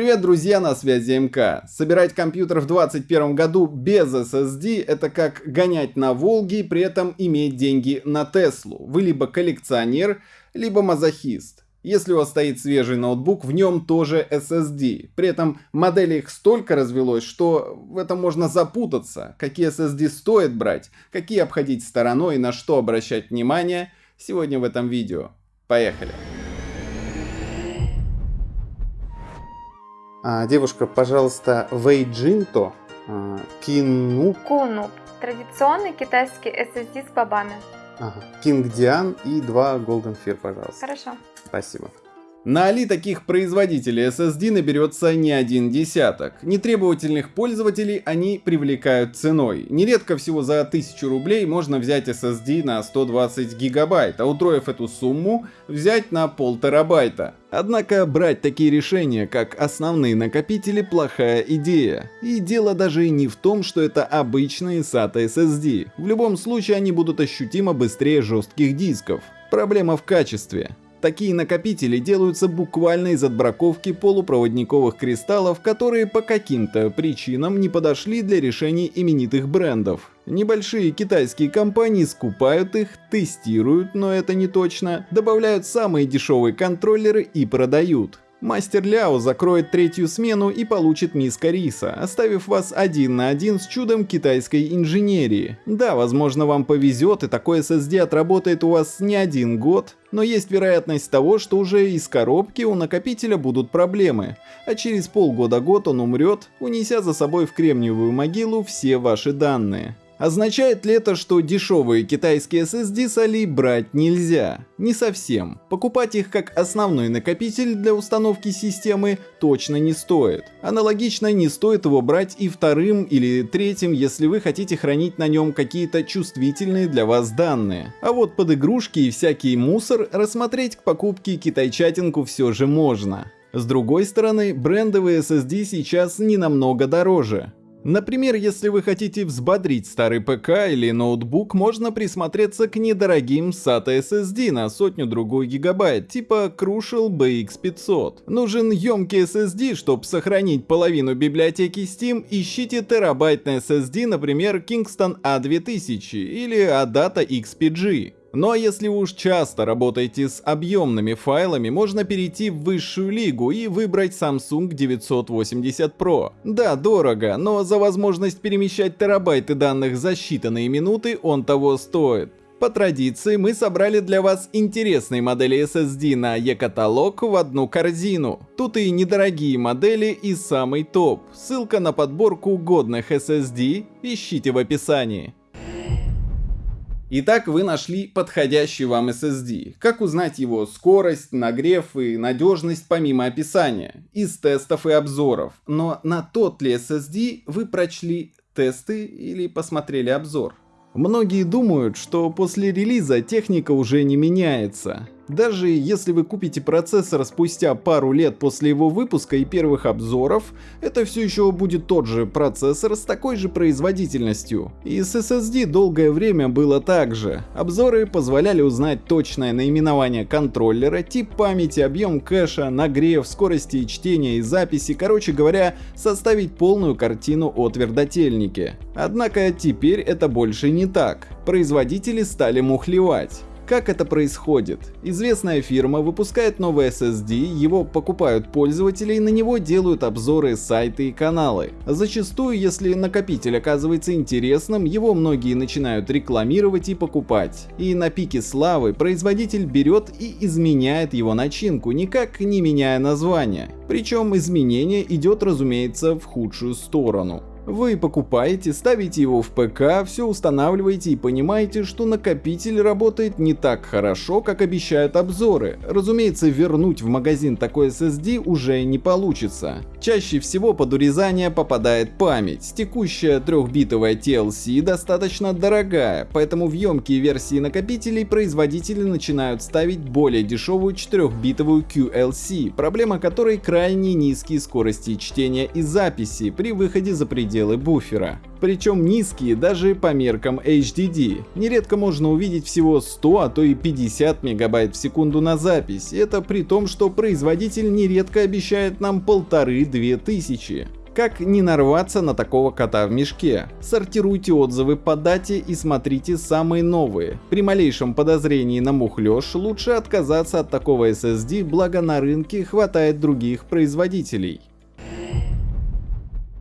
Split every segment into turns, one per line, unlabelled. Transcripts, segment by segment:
Привет, друзья, на связи МК. Собирать компьютер в 2021 году без SSD это как гонять на Волге и при этом иметь деньги на Теслу. Вы либо коллекционер, либо мазохист. Если у вас стоит свежий ноутбук, в нем тоже SSD. При этом моделей их столько развелось, что в этом можно запутаться. Какие SSD стоит брать, какие обходить стороной и на что обращать внимание, сегодня в этом видео. Поехали! Девушка, пожалуйста, Вейджинто, а, Кину...
Куну. Традиционный китайский SSD с бобами.
Ага. Кинг Диан и два Golden Fear, пожалуйста.
Хорошо.
Спасибо. На Али таких производителей SSD наберется не один десяток. Нетребовательных пользователей они привлекают ценой. Нередко всего за 1000 рублей можно взять SSD на 120 гигабайт, а утроив эту сумму, взять на пол терабайта. Однако брать такие решения, как основные накопители, плохая идея. И дело даже не в том, что это обычные SATA SSD. В любом случае они будут ощутимо быстрее жестких дисков. Проблема в качестве. Такие накопители делаются буквально из отбраковки полупроводниковых кристаллов, которые по каким-то причинам не подошли для решений именитых брендов. Небольшие китайские компании скупают их, тестируют, но это не точно, добавляют самые дешевые контроллеры и продают. Мастер Ляо закроет третью смену и получит миска риса, оставив вас один на один с чудом китайской инженерии. Да, возможно вам повезет и такой SSD отработает у вас не один год, но есть вероятность того, что уже из коробки у накопителя будут проблемы, а через полгода-год он умрет, унеся за собой в кремниевую могилу все ваши данные. Означает ли это, что дешевые китайские SSD с Али брать нельзя? Не совсем. Покупать их как основной накопитель для установки системы точно не стоит. Аналогично не стоит его брать и вторым или третьим, если вы хотите хранить на нем какие-то чувствительные для вас данные. А вот под игрушки и всякий мусор рассмотреть к покупке китайчатинку все же можно. С другой стороны, брендовые SSD сейчас не намного дороже. Например, если вы хотите взбодрить старый ПК или ноутбук, можно присмотреться к недорогим SATA SSD на сотню-другую гигабайт, типа Crucial BX500. Нужен емкий SSD, чтобы сохранить половину библиотеки Steam, ищите терабайтный SSD, например, Kingston A2000 или Adata XPG. А если уж часто работаете с объемными файлами, можно перейти в высшую лигу и выбрать Samsung 980 Pro. Да, дорого, но за возможность перемещать терабайты данных за считанные минуты он того стоит. По традиции мы собрали для вас интересные модели SSD на e-каталог в одну корзину. Тут и недорогие модели и самый топ. Ссылка на подборку годных SSD ищите в описании. Итак, вы нашли подходящий вам SSD. Как узнать его скорость, нагрев и надежность помимо описания, из тестов и обзоров. Но на тот ли SSD вы прочли тесты или посмотрели обзор? Многие думают, что после релиза техника уже не меняется. Даже если вы купите процессор спустя пару лет после его выпуска и первых обзоров, это все еще будет тот же процессор с такой же производительностью. И с SSD долгое время было так же. Обзоры позволяли узнать точное наименование контроллера, тип памяти, объем кэша, нагрев, скорости чтения и записи, короче говоря, составить полную картину о твердотельнике. Однако теперь это больше не так. Производители стали мухлевать. Как это происходит? Известная фирма выпускает новый SSD, его покупают пользователи и на него делают обзоры, сайты и каналы. Зачастую, если накопитель оказывается интересным, его многие начинают рекламировать и покупать. И на пике славы производитель берет и изменяет его начинку, никак не меняя название. Причем изменение идет разумеется в худшую сторону. Вы покупаете, ставите его в ПК, все устанавливаете и понимаете, что накопитель работает не так хорошо, как обещают обзоры. Разумеется, вернуть в магазин такой SSD уже не получится. Чаще всего под урезание попадает память. Текущая трехбитовая TLC достаточно дорогая, поэтому в емкие версии накопителей производители начинают ставить более дешевую 4-битовую QLC, проблема которой крайне низкие скорости чтения и записи при выходе за пределы пределы буфера. Причем низкие даже по меркам HDD. Нередко можно увидеть всего 100, а то и 50 мегабайт в секунду на запись. Это при том, что производитель нередко обещает нам полторы-две тысячи. Как не нарваться на такого кота в мешке? Сортируйте отзывы по дате и смотрите самые новые. При малейшем подозрении на мухлёж лучше отказаться от такого SSD, благо на рынке хватает других производителей.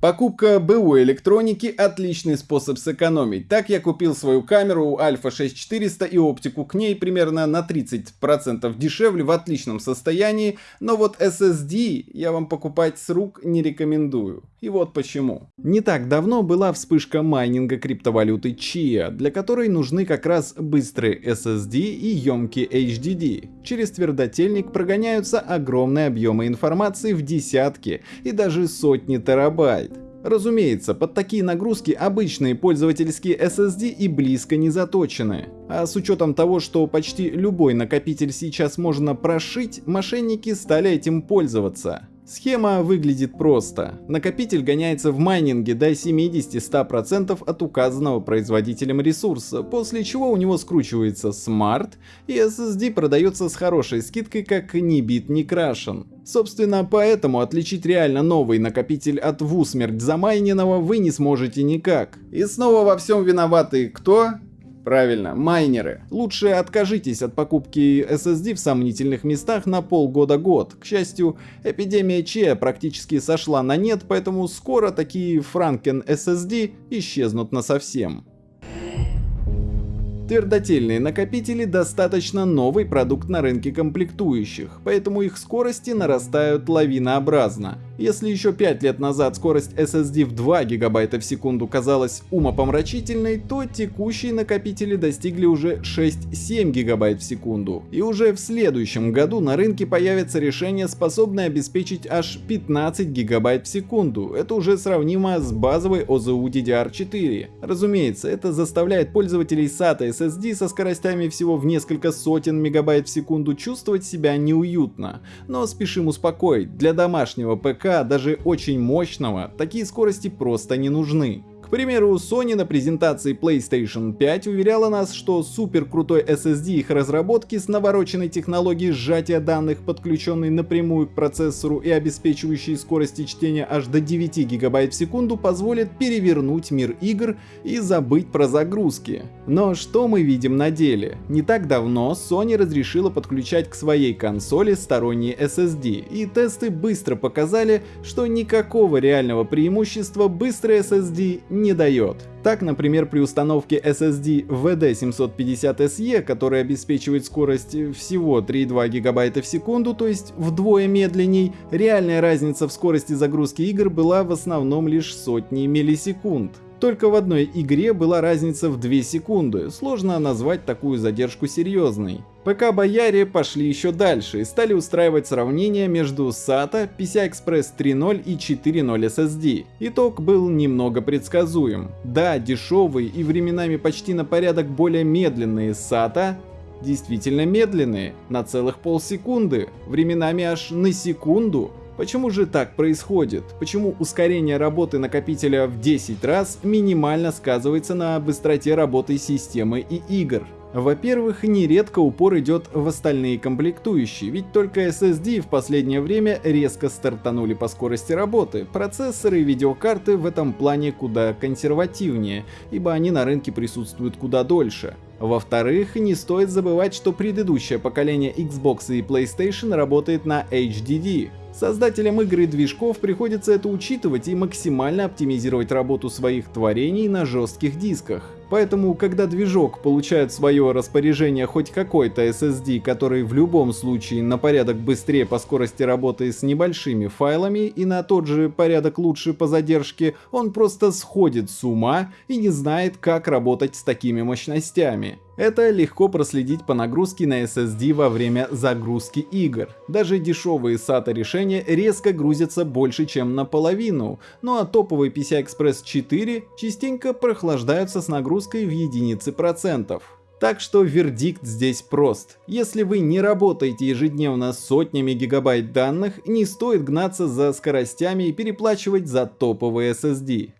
Покупка БУ электроники – отличный способ сэкономить. Так я купил свою камеру Alpha 6400 и оптику к ней примерно на 30% дешевле в отличном состоянии, но вот SSD я вам покупать с рук не рекомендую. И вот почему. Не так давно была вспышка майнинга криптовалюты Chia, для которой нужны как раз быстрые SSD и емкие HDD. Через твердотельник прогоняются огромные объемы информации в десятки и даже сотни терабайт. Разумеется, под такие нагрузки обычные пользовательские SSD и близко не заточены. А с учетом того, что почти любой накопитель сейчас можно прошить, мошенники стали этим пользоваться. Схема выглядит просто. Накопитель гоняется в майнинге до 70-100% от указанного производителем ресурса, после чего у него скручивается SMART, и SSD продается с хорошей скидкой как ни бит, ни крашен. Собственно, поэтому отличить реально новый накопитель от в усмерть замайненного вы не сможете никак. И снова во всем виноваты кто? Правильно, майнеры. Лучше откажитесь от покупки SSD в сомнительных местах на полгода-год. К счастью, эпидемия Че практически сошла на нет, поэтому скоро такие Franken SSD исчезнут насовсем. Твердотельные накопители достаточно новый продукт на рынке комплектующих, поэтому их скорости нарастают лавинообразно. Если еще 5 лет назад скорость SSD в 2 ГБ в секунду казалась умопомрачительной, то текущие накопители достигли уже 6-7 ГБ в секунду. И уже в следующем году на рынке появится решение, способное обеспечить аж 15 ГБ в секунду. Это уже сравнимо с базовой OZU DDR4. Разумеется, это заставляет пользователей SATA SSD со скоростями всего в несколько сотен мегабайт в секунду чувствовать себя неуютно. Но спешим успокоить, для домашнего ПК даже очень мощного, такие скорости просто не нужны. К примеру, Sony на презентации PlayStation 5 уверяла нас, что супер крутой SSD их разработки с навороченной технологией сжатия данных, подключенной напрямую к процессору и обеспечивающей скорости чтения аж до 9 ГБ в секунду, позволит перевернуть мир игр и забыть про загрузки. Но что мы видим на деле? Не так давно Sony разрешила подключать к своей консоли сторонние SSD, и тесты быстро показали, что никакого реального преимущества быстрый SSD не дает. Так, например, при установке SSD VD750SE, который обеспечивает скорость всего 3,2 ГБ в секунду, то есть вдвое медленней, реальная разница в скорости загрузки игр была в основном лишь сотни миллисекунд. Только в одной игре была разница в 2 секунды, сложно назвать такую задержку серьезной. ПК-бояре пошли еще дальше и стали устраивать сравнения между SATA, PCI-Express 3.0 и 4.0 SSD. Итог был немного предсказуем. Да, дешевые и временами почти на порядок более медленные SATA действительно медленные, на целых полсекунды, временами аж на секунду, Почему же так происходит? Почему ускорение работы накопителя в 10 раз минимально сказывается на быстроте работы системы и игр? Во-первых, нередко упор идет в остальные комплектующие, ведь только SSD в последнее время резко стартанули по скорости работы. Процессоры и видеокарты в этом плане куда консервативнее, ибо они на рынке присутствуют куда дольше. Во-вторых, не стоит забывать, что предыдущее поколение Xbox и PlayStation работает на HDD, Создателям игр и движков приходится это учитывать и максимально оптимизировать работу своих творений на жестких дисках. Поэтому, когда движок получает в свое распоряжение хоть какой-то SSD, который в любом случае на порядок быстрее по скорости работы с небольшими файлами и на тот же порядок лучше по задержке, он просто сходит с ума и не знает, как работать с такими мощностями. Это легко проследить по нагрузке на SSD во время загрузки игр. Даже дешевые SATA решения резко грузятся больше, чем наполовину, ну а топовые PCI Express 4 частенько прохлаждаются с нагрузкой в единицы процентов. Так что вердикт здесь прост. Если вы не работаете ежедневно сотнями гигабайт данных, не стоит гнаться за скоростями и переплачивать за топовые SSD.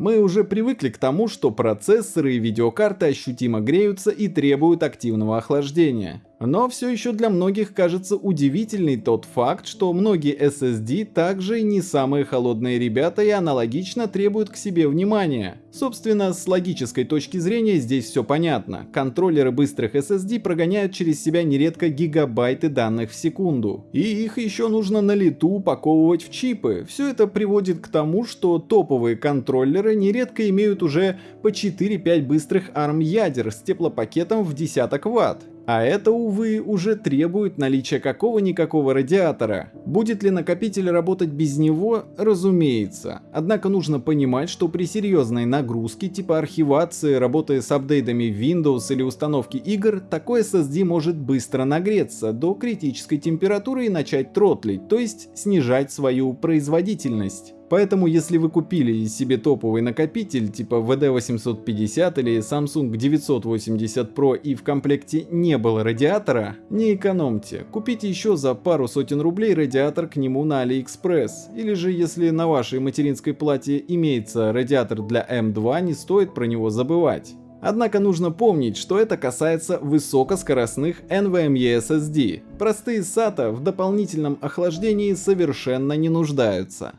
Мы уже привыкли к тому, что процессоры и видеокарты ощутимо греются и требуют активного охлаждения. Но все еще для многих кажется удивительный тот факт, что многие SSD также не самые холодные ребята и аналогично требуют к себе внимания. Собственно, с логической точки зрения здесь все понятно. Контроллеры быстрых SSD прогоняют через себя нередко гигабайты данных в секунду. И их еще нужно на лету упаковывать в чипы. Все это приводит к тому, что топовые контроллеры нередко имеют уже по 4-5 быстрых ARM ядер с теплопакетом в десяток ватт. А это, увы, уже требует наличия какого-никакого радиатора. Будет ли накопитель работать без него? Разумеется. Однако нужно понимать, что при серьезной нагрузке типа архивации, работы с апдейтами Windows или установки игр, такой SSD может быстро нагреться до критической температуры и начать тротлить, то есть снижать свою производительность. Поэтому если вы купили себе топовый накопитель типа VD850 или Samsung 980 Pro и в комплекте не было радиатора, не экономьте, купите еще за пару сотен рублей радиатор к нему на AliExpress. Или же если на вашей материнской плате имеется радиатор для M2, не стоит про него забывать. Однако нужно помнить, что это касается высокоскоростных NVMe SSD. Простые SATA в дополнительном охлаждении совершенно не нуждаются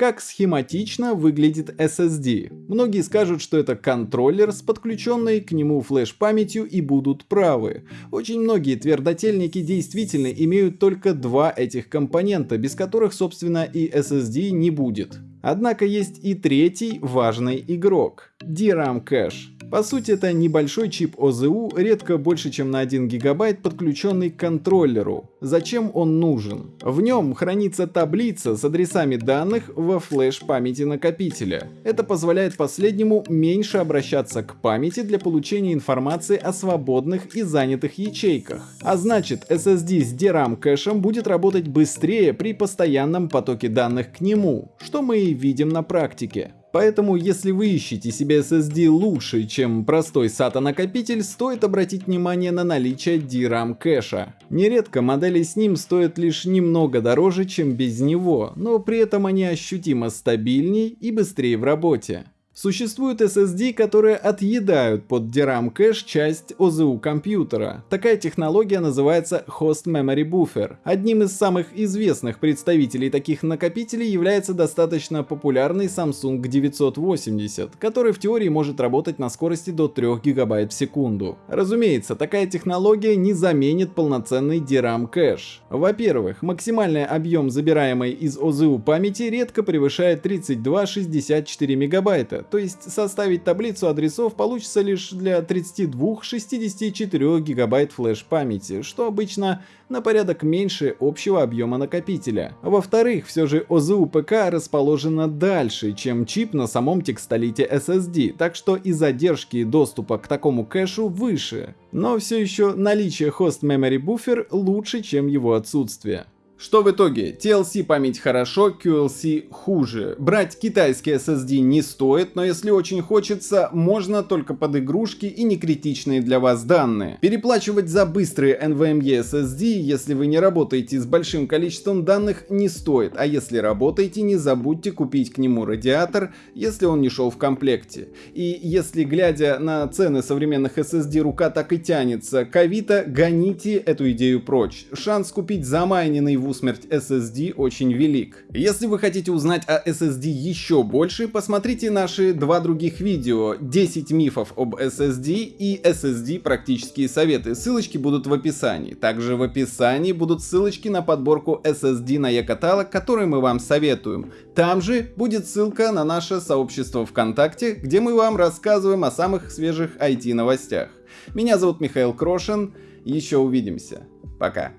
как схематично выглядит SSD. Многие скажут, что это контроллер с подключенной к нему флеш-памятью и будут правы. Очень многие твердотельники действительно имеют только два этих компонента, без которых собственно и SSD не будет. Однако есть и третий важный игрок – DRAM кэш. По сути это небольшой чип ОЗУ, редко больше чем на 1 гигабайт, подключенный к контроллеру. Зачем он нужен? В нем хранится таблица с адресами данных во флеш-памяти накопителя. Это позволяет последнему меньше обращаться к памяти для получения информации о свободных и занятых ячейках. А значит SSD с DRAM кэшем будет работать быстрее при постоянном потоке данных к нему, что мы и видим на практике. Поэтому, если вы ищете себе SSD лучше, чем простой SATA накопитель, стоит обратить внимание на наличие DRAM кэша. Нередко модели с ним стоят лишь немного дороже, чем без него, но при этом они ощутимо стабильнее и быстрее в работе. Существуют SSD, которые отъедают под DRAM кэш часть ОЗУ компьютера. Такая технология называется Host Memory Buffer. Одним из самых известных представителей таких накопителей является достаточно популярный Samsung 980, который в теории может работать на скорости до 3 ГБ в секунду. Разумеется, такая технология не заменит полноценный DRAM кэш. Во-первых, максимальный объем забираемой из ОЗУ памяти редко превышает 32-64 мегабайта, то есть составить таблицу адресов получится лишь для 32-64 гигабайт флеш-памяти, что обычно на порядок меньше общего объема накопителя. Во-вторых, все же ОЗУ ПК расположена дальше, чем чип на самом текстолите SSD, так что и задержки доступа к такому кэшу выше. Но все еще наличие Host Memory Buffer лучше, чем его отсутствие. Что в итоге? TLC память хорошо, QLC хуже. Брать китайский SSD не стоит, но если очень хочется, можно только под игрушки и не критичные для вас данные. Переплачивать за быстрые NVMe SSD, если вы не работаете с большим количеством данных, не стоит, а если работаете, не забудьте купить к нему радиатор, если он не шел в комплекте. И если глядя на цены современных SSD рука так и тянется к Авито, гоните эту идею прочь. Шанс купить замайненный в усмерть SSD очень велик. Если вы хотите узнать о SSD еще больше, посмотрите наши два других видео 10 мифов об SSD и SSD практические советы. Ссылочки будут в описании. Также в описании будут ссылочки на подборку SSD на e-каталог, который мы вам советуем. Там же будет ссылка на наше сообщество ВКонтакте, где мы вам рассказываем о самых свежих IT новостях. Меня зовут Михаил Крошин, еще увидимся. Пока.